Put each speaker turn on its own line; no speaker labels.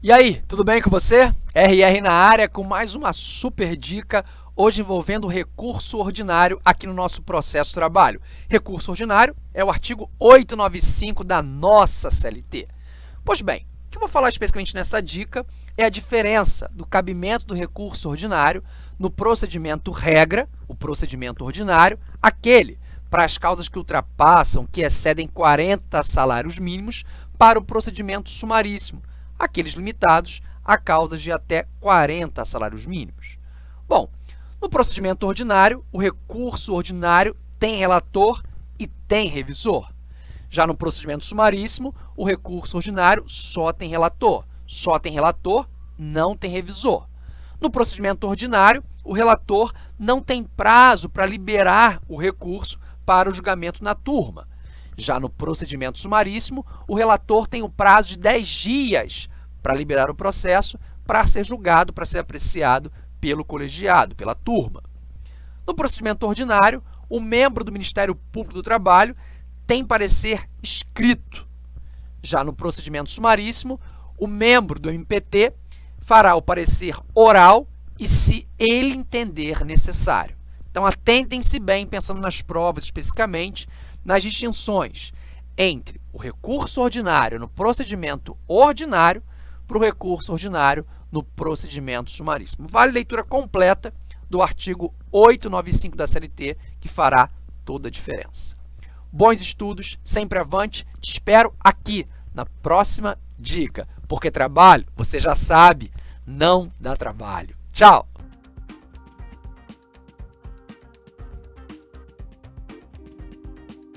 E aí, tudo bem com você? RR na área com mais uma super dica, hoje envolvendo recurso ordinário aqui no nosso processo de trabalho. Recurso ordinário é o artigo 895 da nossa CLT. Pois bem, o que eu vou falar especificamente nessa dica é a diferença do cabimento do recurso ordinário no procedimento regra, o procedimento ordinário, aquele para as causas que ultrapassam, que excedem 40 salários mínimos, para o procedimento sumaríssimo, aqueles limitados a causas de até 40 salários mínimos. Bom, no procedimento ordinário, o recurso ordinário tem relator e tem revisor. Já no procedimento sumaríssimo, o recurso ordinário só tem relator. Só tem relator, não tem revisor. No procedimento ordinário, o relator não tem prazo para liberar o recurso para o julgamento na turma. Já no procedimento sumaríssimo, o relator tem o prazo de 10 dias para liberar o processo para ser julgado, para ser apreciado pelo colegiado, pela turma. No procedimento ordinário, o membro do Ministério Público do Trabalho tem parecer escrito. Já no procedimento sumaríssimo, o membro do MPT fará o parecer oral e se ele entender necessário. Então, atentem-se bem, pensando nas provas especificamente, nas distinções entre o recurso ordinário no procedimento ordinário para o recurso ordinário no procedimento sumaríssimo. Vale leitura completa do artigo 895 da CLT, que fará toda a diferença. Bons estudos, sempre avante, te espero aqui na próxima dica, porque trabalho, você já sabe, não dá trabalho. Tchau!